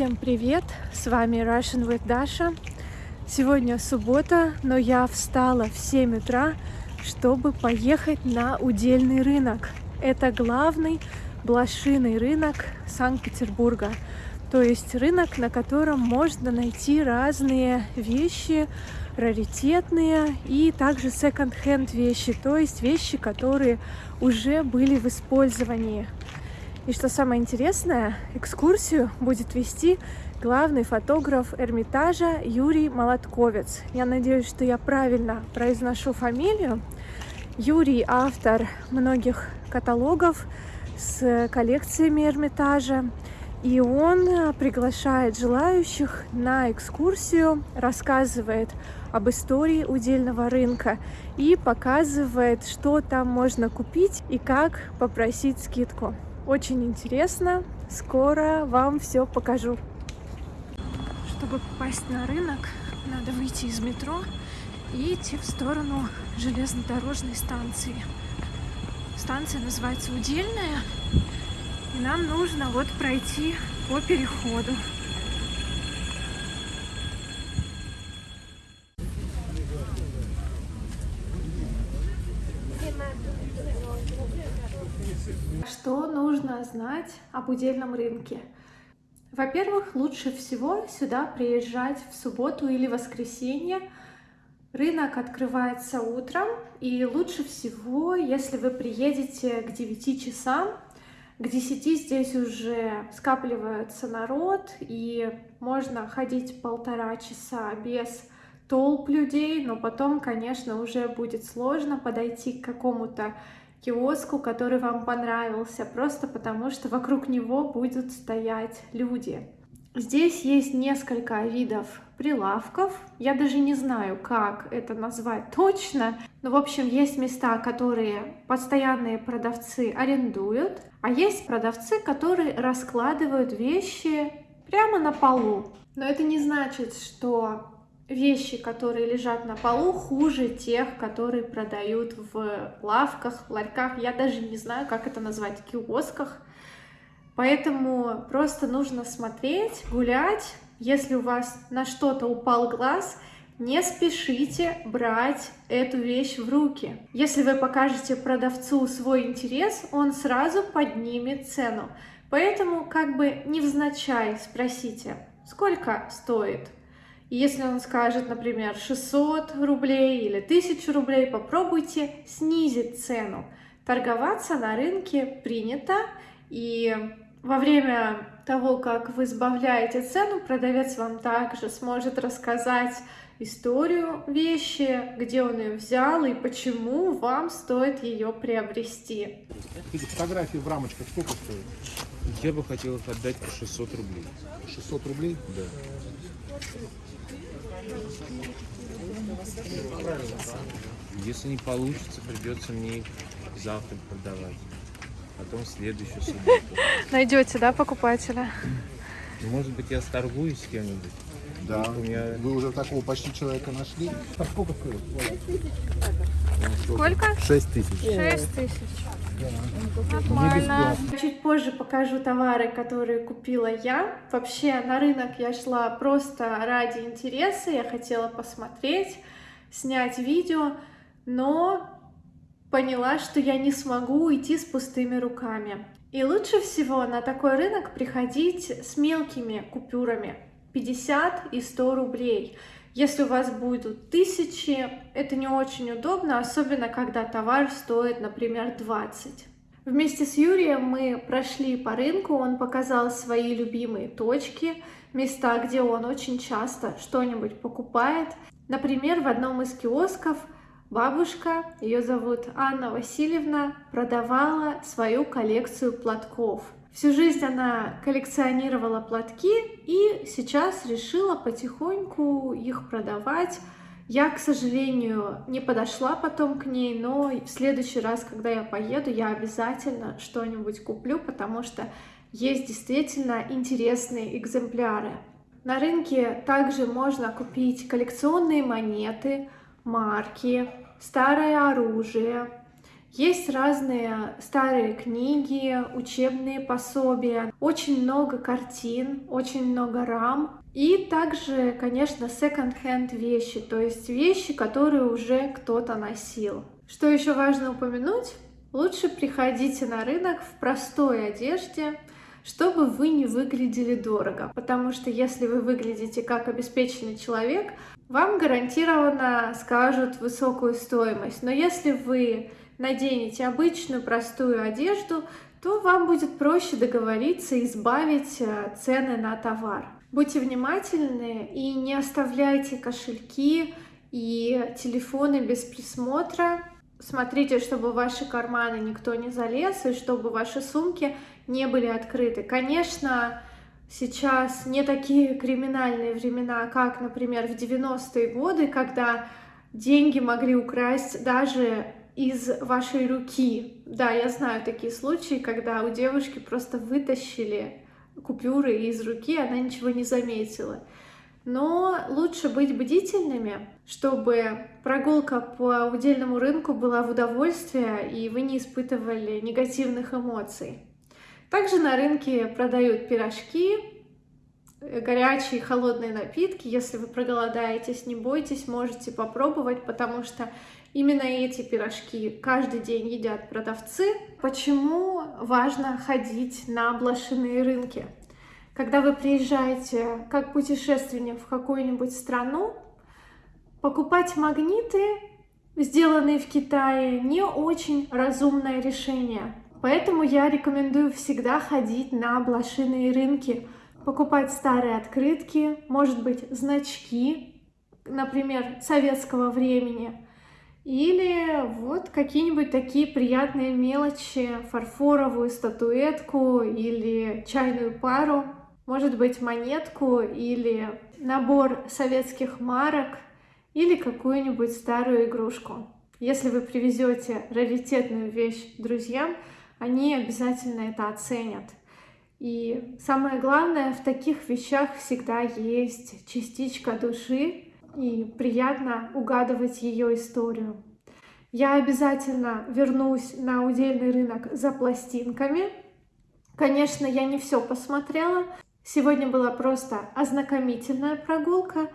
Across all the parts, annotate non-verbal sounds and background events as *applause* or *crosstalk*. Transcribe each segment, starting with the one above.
Всем привет! С вами Russian with Dasha. Сегодня суббота, но я встала в 7 утра, чтобы поехать на удельный рынок. Это главный блошиный рынок Санкт-Петербурга. То есть рынок, на котором можно найти разные вещи, раритетные и также секонд-хенд вещи, то есть вещи, которые уже были в использовании. И что самое интересное, экскурсию будет вести главный фотограф Эрмитажа Юрий Молотковец. Я надеюсь, что я правильно произношу фамилию. Юрий – автор многих каталогов с коллекциями Эрмитажа. И он приглашает желающих на экскурсию, рассказывает об истории удельного рынка и показывает, что там можно купить и как попросить скидку. Очень интересно. Скоро вам все покажу. Чтобы попасть на рынок, надо выйти из метро и идти в сторону железнодорожной станции. Станция называется Удельная. И нам нужно вот пройти по переходу. Нужно знать об удельном рынке? Во-первых, лучше всего сюда приезжать в субботу или воскресенье. Рынок открывается утром, и лучше всего, если вы приедете к 9 часам, к 10 здесь уже скапливается народ, и можно ходить полтора часа без толп людей, но потом, конечно, уже будет сложно подойти к какому-то киоску, который вам понравился, просто потому что вокруг него будут стоять люди. Здесь есть несколько видов прилавков. Я даже не знаю, как это назвать точно. Но, в общем, есть места, которые постоянные продавцы арендуют, а есть продавцы, которые раскладывают вещи прямо на полу. Но это не значит, что вещи, которые лежат на полу, хуже тех, которые продают в лавках, ларьках. Я даже не знаю, как это назвать, киосках. Поэтому просто нужно смотреть, гулять. Если у вас на что-то упал глаз, не спешите брать эту вещь в руки. Если вы покажете продавцу свой интерес, он сразу поднимет цену. Поэтому как бы невзначай спросите, сколько стоит и если он скажет, например, 600 рублей или 1000 рублей, попробуйте снизить цену. Торговаться на рынке принято, и во время того, как вы сбавляете цену, продавец вам также сможет рассказать историю вещи, где он ее взял и почему вам стоит ее приобрести. Эти фотографии в рамочках сколько стоят? Я бы хотел их отдать по 600 рублей. 600 рублей? Да. Если не получится, придется мне их завтра продавать. Потом в следующую субботу. Найдете, да, покупателя? Может быть, я сторгуюсь с кем-нибудь? Да. У меня- Вы уже такого почти человека нашли. А сколько стоит? Сколько? 6 тысяч. 6 тысяч. Нормально. Чуть позже покажу товары, которые купила я. Вообще на рынок я шла просто ради интереса. Я хотела посмотреть, снять видео, но поняла, что я не смогу уйти с пустыми руками. И лучше всего на такой рынок приходить с мелкими купюрами 50 и 100 рублей. Если у вас будут тысячи, это не очень удобно, особенно когда товар стоит, например, 20. Вместе с Юрием мы прошли по рынку, он показал свои любимые точки, места, где он очень часто что-нибудь покупает. Например, в одном из киосков бабушка, ее зовут Анна Васильевна, продавала свою коллекцию платков. Всю жизнь она коллекционировала платки и сейчас решила потихоньку их продавать. Я, к сожалению, не подошла потом к ней, но в следующий раз, когда я поеду, я обязательно что-нибудь куплю, потому что есть действительно интересные экземпляры. На рынке также можно купить коллекционные монеты, марки, старое оружие, Есть разные старые книги, учебные пособия, очень много картин, очень много рам. И также, конечно, секонд-хенд вещи, то есть вещи, которые уже кто-то носил. Что еще важно упомянуть? Лучше приходите на рынок в простой одежде, чтобы вы не выглядели дорого. Потому что если вы выглядите как обеспеченный человек, вам гарантированно скажут высокую стоимость. Но если вы наденете обычную простую одежду, то вам будет проще договориться и избавить э, цены на товар. Будьте внимательны и не оставляйте кошельки и телефоны без присмотра. Смотрите, чтобы в ваши карманы никто не залез и чтобы ваши сумки не были открыты. Конечно, сейчас не такие криминальные времена, как, например, в 90-е годы, когда деньги могли украсть даже из вашей руки. Да, я знаю такие случаи, когда у девушки просто вытащили купюры из руки, она ничего не заметила. Но лучше быть бдительными, чтобы прогулка по удельному рынку была в удовольствие, и вы не испытывали негативных эмоций. Также на рынке продают пирожки, горячие и холодные напитки. Если вы проголодаетесь, не бойтесь, можете попробовать, потому что именно эти пирожки каждый день едят продавцы. Почему важно ходить на блошиные рынки? Когда вы приезжаете как путешественник в какую-нибудь страну, покупать магниты, сделанные в Китае, не очень разумное решение. Поэтому я рекомендую всегда ходить на блошиные рынки, покупать старые открытки, может быть, значки, например, советского времени, или вот какие-нибудь такие приятные мелочи, фарфоровую статуэтку или чайную пару, может быть, монетку или набор советских марок или какую-нибудь старую игрушку. Если вы привезете раритетную вещь друзьям, они обязательно это оценят. И самое главное, в таких вещах всегда есть частичка души, и приятно угадывать ее историю. Я обязательно вернусь на удельный рынок за пластинками. Конечно, я не все посмотрела. Сегодня была просто ознакомительная прогулка,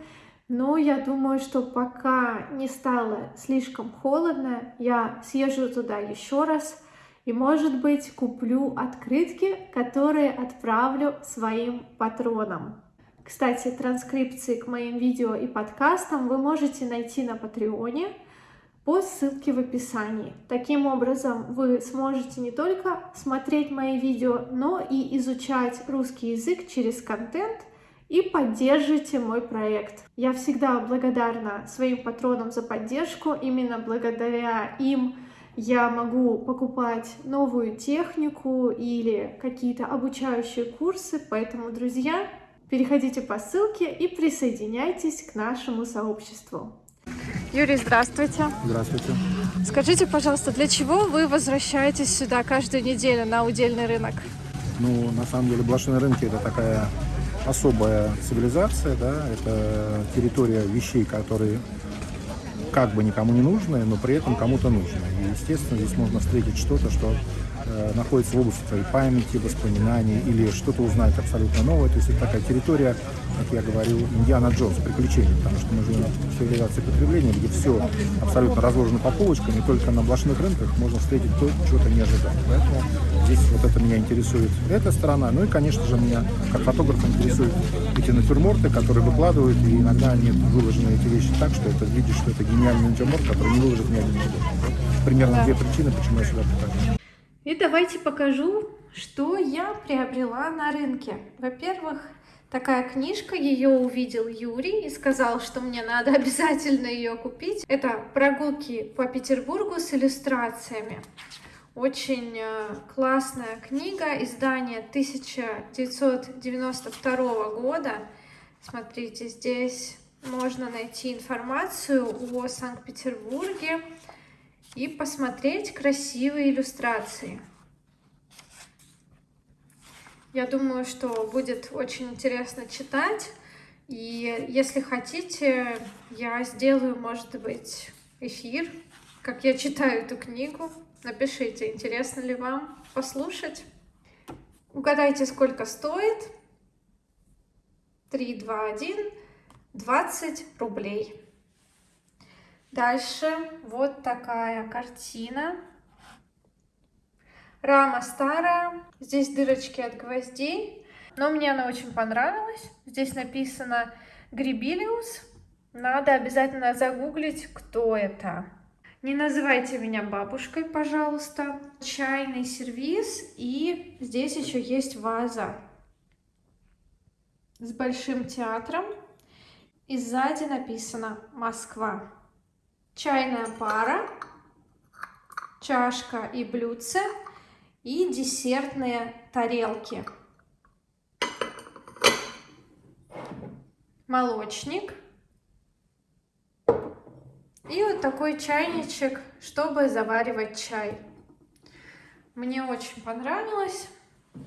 но я думаю, что пока не стало слишком холодно, я съезжу туда еще раз и, может быть, куплю открытки, которые отправлю своим патронам. Кстати, транскрипции к моим видео и подкастам вы можете найти на Патреоне по ссылке в описании. Таким образом, вы сможете не только смотреть мои видео, но и изучать русский язык через контент и поддержите мой проект. Я всегда благодарна своим патронам за поддержку. Именно благодаря им я могу покупать новую технику или какие-то обучающие курсы. Поэтому, друзья, переходите по ссылке и присоединяйтесь к нашему сообществу. Юрий, здравствуйте. Здравствуйте. Скажите, пожалуйста, для чего вы возвращаетесь сюда каждую неделю на удельный рынок? Ну, на самом деле, блошиные рынки – это такая особая цивилизация, да, это территория вещей, которые как бы никому не нужны, но при этом кому-то нужны. И, естественно, здесь можно встретить что-то, что находится в области твоей памяти, воспоминаний или что-то узнать абсолютно новое. То есть это такая территория, как я говорил, Индиана Джонс, приключений, потому что мы живем в цивилизации потребления, где все абсолютно разложено по полочкам, и только на блошных рынках можно встретить то, чего то не ожидал. Поэтому здесь вот это меня интересует, эта сторона. Ну и, конечно же, меня как фотографа интересуют эти натюрморты, которые выкладывают, и иногда они выложены эти вещи так, что это видишь, что это гениальный натюрморт, который не выложит ни один. Примерно две причины, почему я сюда прихожу. И давайте покажу, что я приобрела на рынке. Во-первых, такая книжка, ее увидел Юрий и сказал, что мне надо *laughs* обязательно ее купить. Это «Прогулки по Петербургу с иллюстрациями». Очень э, классная книга, издание 1992 года. Смотрите, здесь можно найти информацию о Санкт-Петербурге, и посмотреть красивые иллюстрации. Я думаю, что будет очень интересно читать. И если хотите, я сделаю, может быть, эфир, как я читаю эту книгу. Напишите, интересно ли вам послушать. Угадайте, сколько стоит. 3, 2, 1, 20 рублей. Дальше вот такая картина. Рама старая, здесь дырочки от гвоздей, но мне она очень понравилась. Здесь написано Грибилиус. Надо обязательно загуглить, кто это. Не называйте меня бабушкой, пожалуйста. Чайный сервиз и здесь еще есть ваза с большим театром. И сзади написано Москва. Чайная пара, чашка и блюдце и десертные тарелки. Молочник и вот такой чайничек, чтобы заваривать чай. Мне очень понравилось.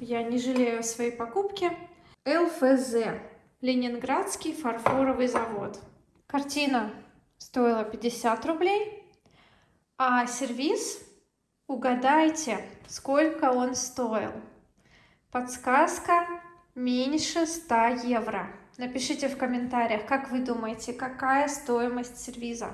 Я не жалею о своей покупке. ЛФЗ. Ленинградский фарфоровый завод. Картина стоила 50 рублей. А сервис, угадайте, сколько он стоил. Подсказка меньше 100 евро. Напишите в комментариях, как вы думаете, какая стоимость сервиза.